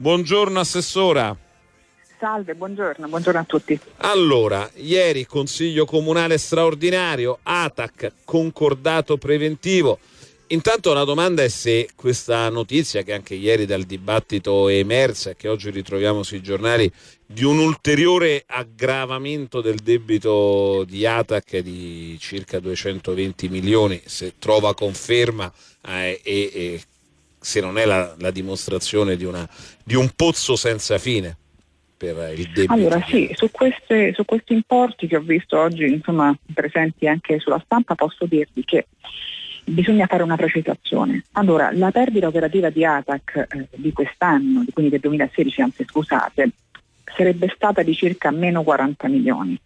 Buongiorno Assessora. Salve, buongiorno, buongiorno a tutti. Allora, ieri Consiglio Comunale straordinario, ATAC, concordato preventivo. Intanto la domanda è se questa notizia che anche ieri dal dibattito è emersa e che oggi ritroviamo sui giornali di un ulteriore aggravamento del debito di Atac di circa 220 milioni, se trova conferma eh, e, e, se non è la, la dimostrazione di, una, di un pozzo senza fine per il debito? Allora sì, su, queste, su, questi importi che ho visto oggi insomma, presenti anche sulla stampa posso dirvi che bisogna fare una precisazione. Allora, la perdita operativa di ATAC eh, di quest'anno, quindi del 2016, anzi scusate, sarebbe stata di circa meno 40 milioni.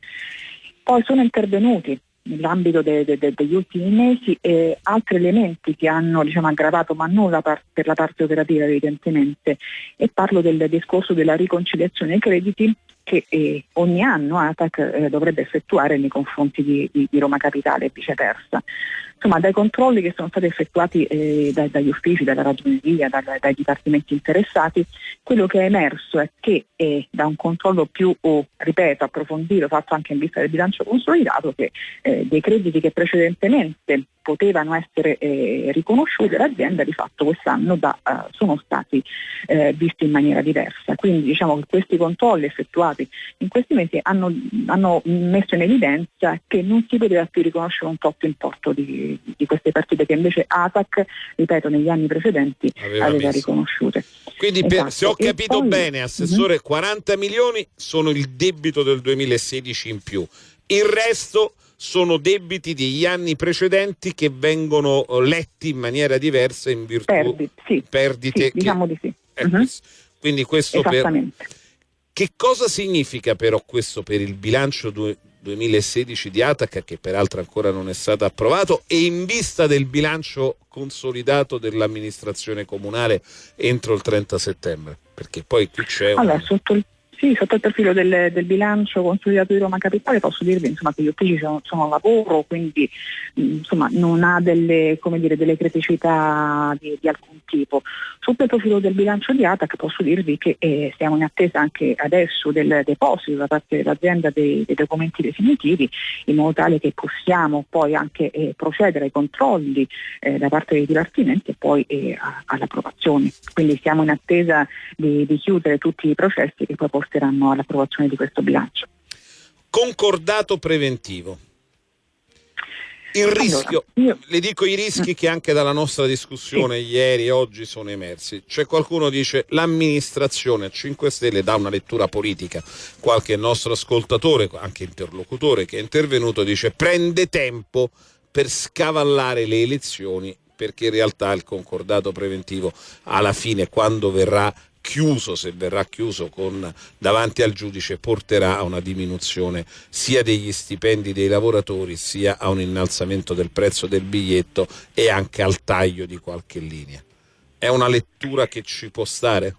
Poi sono intervenuti nell'ambito de, de, de, degli ultimi mesi eh, altri elementi che hanno diciamo, aggravato, ma non la par- per la parte operativa evidentemente, e parlo del discorso della riconciliazione dei crediti che eh, ogni anno ATAC eh, dovrebbe effettuare nei confronti di, di, di Roma Capitale e viceversa. Insomma, dai controlli che sono stati effettuati eh, dai, dagli uffici, dalla ragioneria, dai, dai dipartimenti interessati, quello che è emerso è che eh, da un controllo più, oh, ripeto, approfondito, fatto anche in vista del bilancio consolidato, che eh, dei crediti che precedentemente potevano essere eh, riconosciute l'azienda di fatto quest'anno da, uh, sono stati eh, visti in maniera diversa. Quindi diciamo che questi controlli effettuati in questi mesi hanno, hanno messo in evidenza che non si poteva più riconoscere un tot importo di, di queste partite che invece ATAC, ripeto, negli anni precedenti aveva, aveva riconosciute. Quindi esatto. per, se ho capito poi, bene, Assessore, uh-huh. Mhm. 40 milioni sono il debito del 2016 in più. Il resto sono debiti degli anni precedenti che vengono eh, letti in maniera diversa in virtù Perdi, sì, perdite. Sì, che... Diciamo di sì. Eh, uh-huh. Quindi questo per... Che cosa significa però questo per il bilancio 2016 di Atac, che peraltro ancora non è stato approvato, e in vista del bilancio consolidato dell'amministrazione comunale entro il 30 settembre? Perché poi qui c'è... Allora, un... sotto il sì, sotto il profilo del, del, bilancio consolidato di Roma Capitale posso dirvi insomma, che gli uffici sono, sono a lavoro, quindi insomma, non ha delle, dire, delle criticità di, di, alcun tipo. Sotto il profilo del bilancio di ATAC posso dirvi che eh, siamo in attesa anche adesso del deposito da parte dell'azienda dei, dei documenti definitivi in modo tale che possiamo poi anche eh, procedere ai controlli eh, da parte dei dipartimenti e poi eh, all'approvazione. Quindi siamo in attesa di, di chiudere tutti i processi che poi possono porteranno all'approvazione di questo bilancio. Concordato preventivo. Il rischio, allora, io... le dico i rischi che anche dalla nostra discussione sì. ieri e oggi sono emersi. C'è qualcuno che dice l'amministrazione a 5 Stelle dà una lettura politica, qualche nostro ascoltatore, anche interlocutore che è intervenuto dice prende tempo per scavallare le elezioni perché in realtà il concordato preventivo alla fine quando verrà chiuso, se verrà chiuso con, davanti al giudice, porterà a una diminuzione sia degli stipendi dei lavoratori sia a un innalzamento del prezzo del biglietto e anche al taglio di qualche linea. È una lettura che ci può stare?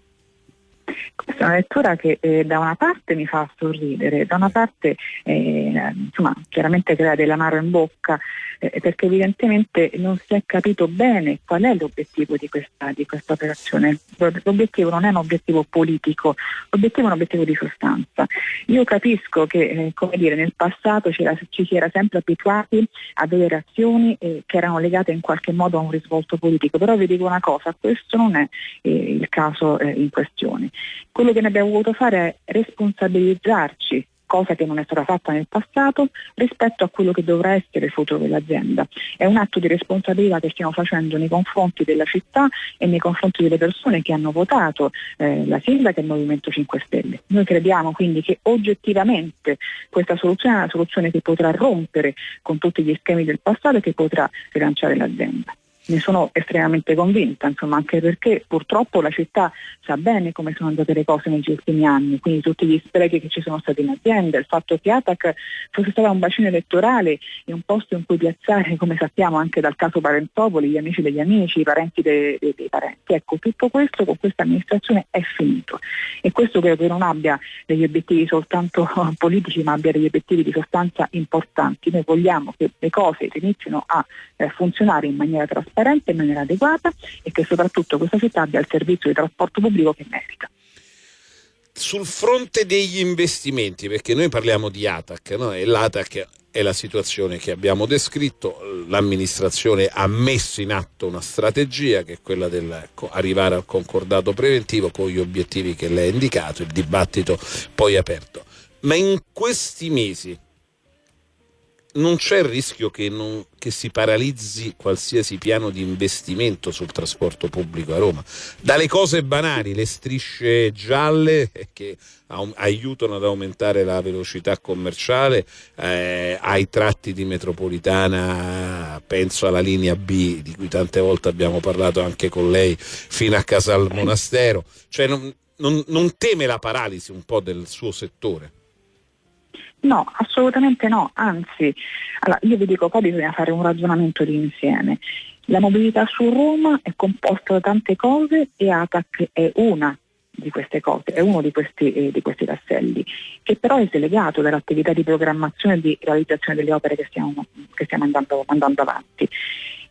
Questa è una lettura che eh, da una parte mi fa sorridere, da una parte eh, insomma, chiaramente crea dell'amaro in bocca eh, perché evidentemente non si è capito bene qual è l'obiettivo di questa, di questa, operazione. L'obiettivo non è un obiettivo politico, l'obiettivo è un obiettivo di sostanza. Io capisco che eh, come dire, nel passato ci si era sempre abituati a delle reazioni eh, che erano legate in qualche modo a un risvolto politico, però vi dico una cosa, questo non è eh, il caso in questione. Quello che ne abbiamo voluto fare è responsabilizzarci cosa che non è stata fatta nel passato rispetto a quello che dovrà essere il futuro dell'azienda. È un atto di responsabilità che stiamo facendo nei confronti della città e nei confronti delle persone che hanno votato eh, la sindaca e il Movimento 5 Stelle. Noi crediamo quindi che oggettivamente questa soluzione è una soluzione che potrà rompere con tutti gli schemi del passato e che potrà rilanciare l'azienda ne sono estremamente convinta, insomma, anche perché purtroppo la città sa bene come sono andate le cose negli ultimi anni, quindi tutti gli sprechi che ci sono stati in azienda, il fatto che Atac fosse stato un bacino elettorale e un posto in cui piazzare, come sappiamo anche dal caso Parentopoli, gli amici degli amici, i parenti dei, dei, dei parenti. Ecco, tutto questo con questa amministrazione è finito e questo credo che non abbia degli obiettivi soltanto politici, ma abbia degli obiettivi di sostanza importanti. Noi vogliamo che le cose inizino a eh, funzionare in maniera trasparente trasparente in maniera adeguata e che soprattutto questa città abbia il servizio di trasporto pubblico che merita. sul fronte degli investimenti, perché noi parliamo di ATAC no? e l'ATAC è la situazione che abbiamo descritto, l'amministrazione ha messo in atto una strategia che è quella di arrivare al concordato preventivo con gli obiettivi che lei ha indicato, il dibattito poi aperto. Ma in questi mesi non c'è il rischio che, non, che, si paralizzi qualsiasi piano di investimento sul trasporto pubblico a Roma. Dalle cose banali, le strisce gialle che aiutano ad aumentare la velocità commerciale, eh, ai tratti di metropolitana, penso alla linea B di cui tante volte abbiamo parlato anche con lei, fino a Casal Monastero. Cioè non, non, non teme la paralisi un po' del suo settore? No, assolutamente no, anzi, allora, io vi dico qua bisogna fare un ragionamento di insieme. La mobilità su Roma è composta da tante cose e ATAC è una di queste cose, è uno di questi, eh, di questi tasselli, che però è slegato dall'attività di programmazione e di realizzazione delle opere che stiamo, che stiamo andando, andando avanti.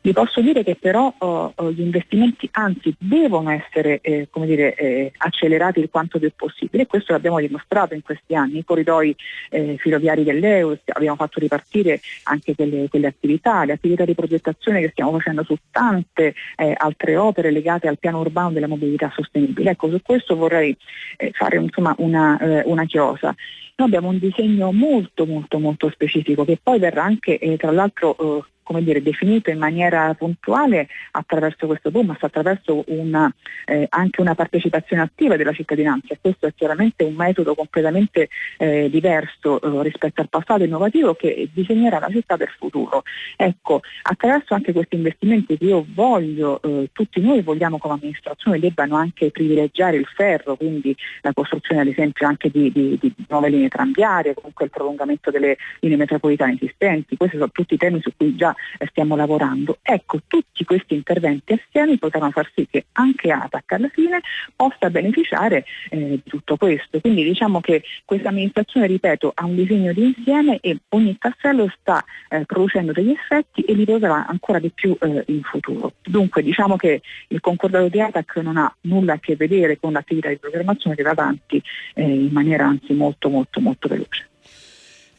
Vi posso dire che però oh, oh, gli investimenti anzi devono essere eh, dire, eh, accelerati il quanto più possibile e questo l'abbiamo dimostrato in questi anni. I corridoi eh, filoviari dell'EUS abbiamo fatto ripartire anche quelle, quelle, attività, le attività di progettazione che stiamo facendo su tante eh, altre opere legate al piano urbano della mobilità sostenibile. Ecco, su questo vorrei eh, fare insomma, una, eh, una chiosa. Noi abbiamo un disegno molto molto molto specifico che poi verrà anche tra l'altro come dire, definito in maniera puntuale attraverso questo boom, attraverso una, eh, anche una partecipazione attiva della cittadinanza. Questo è chiaramente un metodo completamente eh, diverso eh, rispetto al passato innovativo che disegnerà la città del futuro. Ecco, attraverso anche questi investimenti che io voglio, eh, tutti noi vogliamo come amministrazione debbano anche privilegiare il ferro, quindi la costruzione ad esempio anche di, di, di nuove linee tranviarie, comunque il prolungamento delle linee metropolitane esistenti, questi sono tutti temi su cui già stiamo lavorando. Ecco, tutti questi interventi assieme potranno far sì che anche ATAC alla fine possa beneficiare eh, di tutto questo. Quindi diciamo che questa amministrazione, ripeto, ha un disegno di insieme e ogni tassello sta eh, producendo degli effetti e li produrrà ancora di più eh, in futuro. Dunque diciamo che il concordato di ATAC non ha nulla a che vedere con l'attività di programmazione che va avanti eh, in maniera anzi molto molto molto veloce.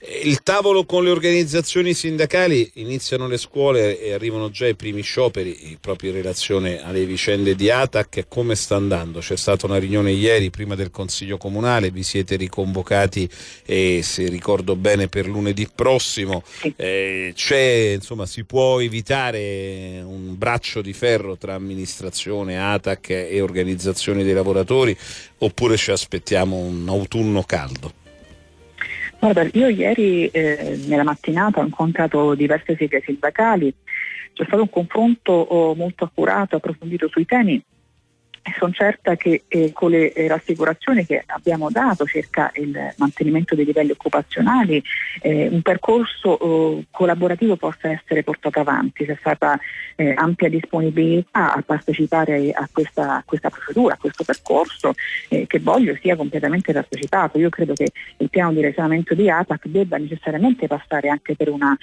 Il tavolo con le organizzazioni sindacali, iniziano le scuole e arrivano già i primi scioperi proprio in relazione alle vicende di Atac. Come sta andando? C'è stata una riunione ieri prima del Consiglio Comunale, vi siete riconvocati e se ricordo bene per lunedì prossimo. Eh, insomma, si può evitare un braccio di ferro tra amministrazione, Atac e organizzazioni dei lavoratori oppure ci aspettiamo un autunno caldo? Guarda, io ieri eh, nella mattinata ho incontrato diverse sigle sindacali, c'è stato un confronto oh, molto accurato, approfondito sui temi sono certa che eh, con le eh, rassicurazioni che abbiamo dato circa il mantenimento dei livelli occupazionali eh, un percorso eh, collaborativo possa essere portato avanti, c'è stata eh, ampia disponibilità a partecipare a questa, a questa procedura, a questo percorso eh, che voglio sia completamente partecipato. Io credo che il piano di risanamento di ATAC debba necessariamente passare anche per una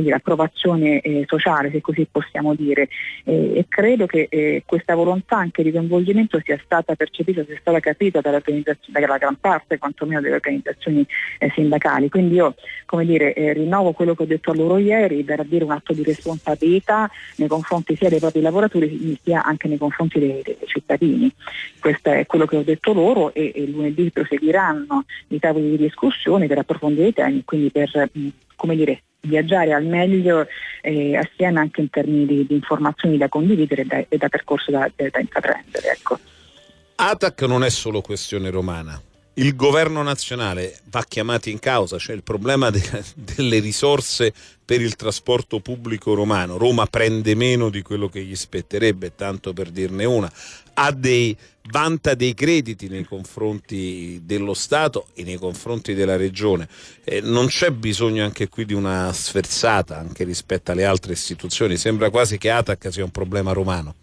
dire, approvazione sociale, se così possiamo dire, e credo che questa volontà anche di coinvolgimento sia stata percepita, sia stata capita dalla gran parte quantomeno delle organizzazioni eh, sindacali. Quindi io dire, eh, rinnovo quello che ho detto a loro ieri, per dire un atto di responsabilità nei confronti sia dei propri lavoratori sia anche nei confronti dei, dei cittadini. Questo è quello che ho detto loro e, e lunedì proseguiranno i tavoli di discussione per approfondire i temi, quindi per mh, come dire, viaggiare al meglio eh, assieme anche in termini di, di, informazioni da condividere e da, e da percorso da, da intraprendere. Ecco. ATAC non è solo questione romana. Il governo nazionale va chiamato in causa, cioè il problema de delle risorse per il trasporto pubblico romano. Roma prende meno di quello che gli spetterebbe, tanto per dirne una ha dei, vanta dei crediti nei confronti dello Stato e nei confronti della Regione. Eh, non c'è bisogno anche qui di una sferzata anche rispetto alle altre istituzioni, sembra quasi che Atac sia un problema romano.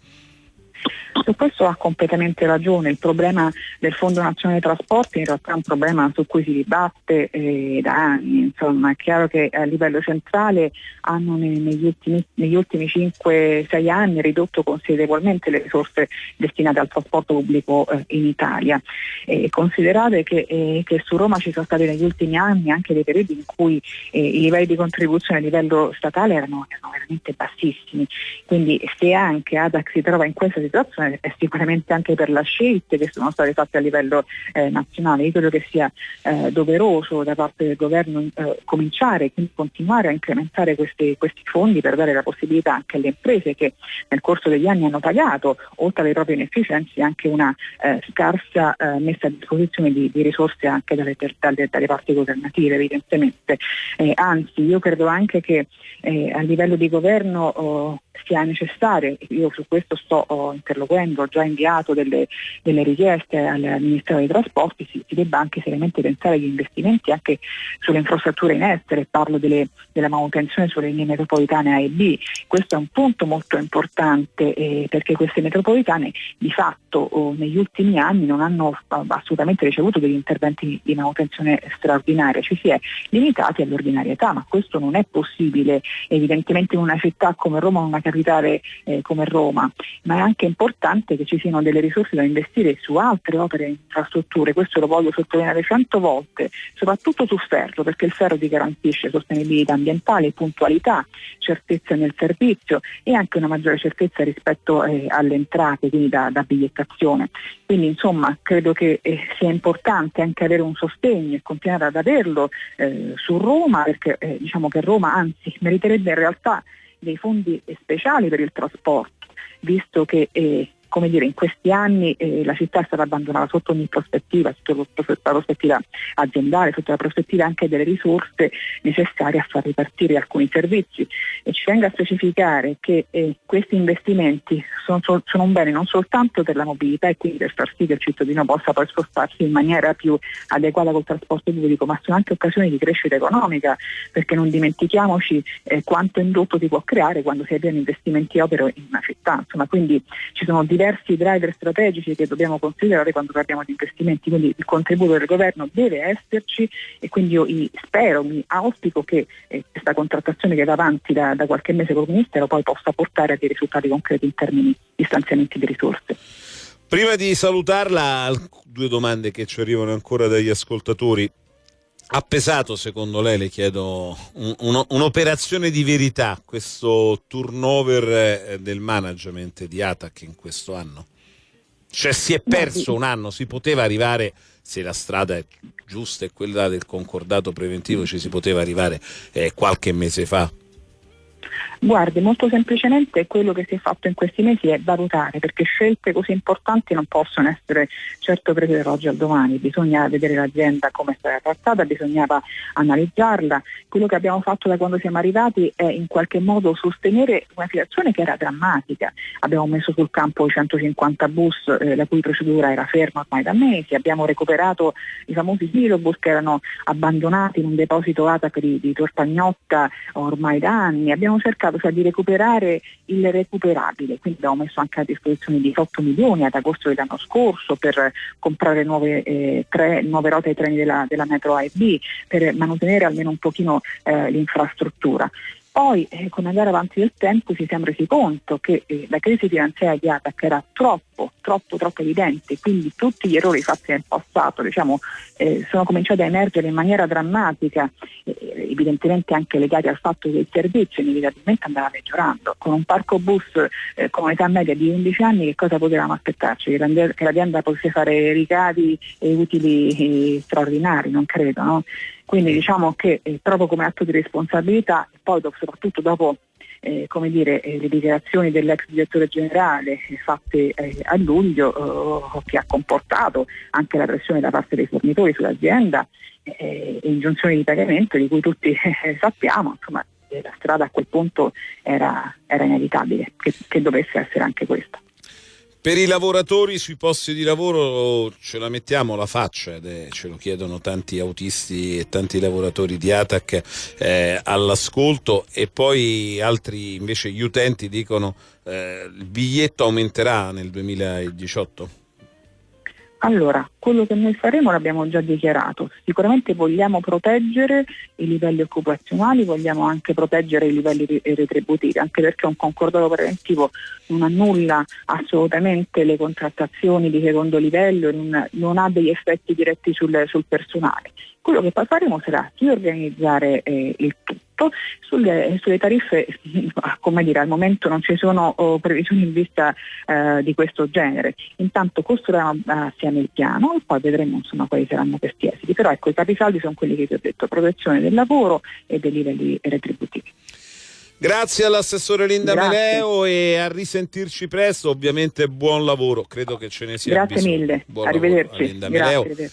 Su questo ha completamente ragione, il problema del Fondo Nazionale dei Trasporti in realtà è un problema su cui si dibatte eh, da anni, insomma. È chiaro che a livello centrale hanno negli ultimi, ultimi 5-6 anni ridotto considerevolmente le risorse destinate al trasporto pubblico eh, in Italia. Eh, considerate che, eh, che, su Roma ci sono stati negli ultimi anni anche dei periodi in cui eh, i livelli di contribuzione a livello statale erano, erano veramente bassissimi, quindi se anche ADAC si trova in questa situazione è sicuramente anche per le scelte che sono state fatte a livello eh, nazionale. Io credo che sia eh, doveroso da parte del governo eh, cominciare e continuare a incrementare questi, questi, fondi per dare la possibilità anche alle imprese che nel corso degli anni hanno pagato, oltre alle proprie inefficienze, anche una eh, scarsa eh, messa a disposizione di, di, risorse anche dalle, dalle, dalle parti governative evidentemente. Eh, anzi, io credo anche che a livello di governo oh, sia necessario, io su questo sto oh, interloquendo, ho già inviato delle, delle richieste al Ministero dei Trasporti, si, si, debba anche seriamente pensare agli investimenti anche sulle infrastrutture in essere, parlo delle, della manutenzione sulle linee metropolitane A e B, questo è un punto molto importante eh, perché queste metropolitane di fatto oh, negli ultimi anni non hanno assolutamente ricevuto degli interventi di manutenzione straordinaria, ci si è limitati all'ordinarietà, ma questo non è possibile. Evidentemente in una città come Roma, una capitale eh, come Roma, ma è anche importante che ci siano delle risorse da investire su altre opere e infrastrutture, questo lo voglio sottolineare cento volte, soprattutto sul ferro, perché il ferro ti garantisce sostenibilità ambientale, puntualità, certezza nel servizio e anche una maggiore certezza rispetto eh, alle entrate, quindi da, da, bigliettazione. Quindi insomma credo che eh, sia importante anche avere un sostegno e continuare ad averlo eh, su Roma, perché eh, diciamo che Roma anzi meriterebbe in realtà dei fondi speciali per il trasporto, visto che eh, come dire, in questi anni eh, la città è stata abbandonata sotto ogni prospettiva, sotto la prospettiva aziendale, sotto la prospettiva anche delle risorse necessarie a far ripartire alcuni servizi. E ci venga a specificare che eh, questi investimenti sono, sono, un bene non soltanto per la mobilità e quindi per far sì che il cittadino possa poi spostarsi in maniera più adeguata col trasporto pubblico, ma sono anche occasioni di crescita economica, perché non dimentichiamoci eh, quanto indotto si può creare quando si avviano investimenti opere in una città. Insomma, quindi ci sono diversi diversi driver strategici che dobbiamo considerare quando parliamo di investimenti, quindi il contributo del governo deve esserci e quindi io spero, mi auspico che eh, questa contrattazione che va avanti da, da qualche mese col Ministero poi possa portare a dei risultati concreti in termini di stanziamenti di risorse. Prima di salutarla, due domande che ci arrivano ancora dagli ascoltatori. Ha pesato secondo lei, le chiedo, un, un, un'operazione di verità questo turnover eh, del management di Atac in questo anno? Cioè si è perso un anno, si poteva arrivare, se la strada è giusta e quella del concordato preventivo ci si poteva arrivare eh, qualche mese fa? Guardi, molto semplicemente quello che si è fatto in questi mesi è valutare, perché scelte così importanti non possono essere certo prese dall'oggi al domani, bisogna vedere l'azienda come è stata trattata, bisognava analizzarla. Quello che abbiamo fatto da quando siamo arrivati è in qualche modo sostenere una situazione che era drammatica. Abbiamo messo sul campo i 150 bus eh, la cui procedura era ferma ormai da mesi, abbiamo recuperato i famosi filobus che erano abbandonati in un deposito ATAC di, di Torpagnotta ormai da anni, abbiamo cercato cioè di recuperare il recuperabile, quindi abbiamo messo anche a disposizione 18 milioni ad agosto dell'anno scorso per comprare nuove, eh, tre, nuove rotte ai treni della, della metro A e B, per mantenere almeno un pochino eh, l'infrastruttura. Poi eh, con andare avanti del tempo ci siamo resi conto che eh, la crisi finanziaria di Atac era troppo, troppo, troppo evidente, quindi tutti gli errori fatti nel passato diciamo, eh, sono cominciati a emergere in maniera drammatica, eh, evidentemente anche legati al fatto che il servizio inevitabilmente andava peggiorando. Con un parco bus eh, con un'età media di 11 anni che cosa potevamo aspettarci? Che l'azienda potesse fare ricavi e utili eh, straordinari, non credo. No? Quindi diciamo che eh, proprio come atto di responsabilità, poi soprattutto dopo eh, come dire, eh, le dichiarazioni dell'ex direttore generale eh, fatte eh, a luglio eh, che ha comportato anche la pressione da parte dei fornitori sull'azienda e ingiunzioni di pagamento di cui tutti sappiamo, insomma la strada a quel punto era, era inevitabile che, che dovesse essere anche questa. Per i lavoratori sui posti di lavoro ce la mettiamo la faccia, ed ce lo chiedono tanti autisti e tanti lavoratori di ATAC eh, all'ascolto e poi altri invece gli utenti dicono eh, il biglietto aumenterà nel 2018? Allora, quello che noi faremo l'abbiamo già dichiarato, sicuramente vogliamo proteggere i livelli occupazionali, vogliamo anche proteggere i livelli retributivi, anche perché un concordato preventivo non annulla assolutamente le contrattazioni di secondo livello, non, non ha degli effetti diretti sul, sul personale. Quello che poi faremo sarà riorganizzare eh, il. Sulle, sulle, tariffe, come dire, al momento non ci sono oh, previsioni in vista eh, di questo genere. Intanto costruiamo assieme il piano e poi vedremo insomma, quali saranno questi esiti. Però ecco, i capisaldi sono quelli che vi ho detto, protezione del lavoro e dei livelli retributivi. Grazie all'assessore Linda Grazie. Meleo e a risentirci presto, ovviamente buon lavoro, credo che ce ne sia Grazie bisogno. mille, buon arrivederci. Grazie.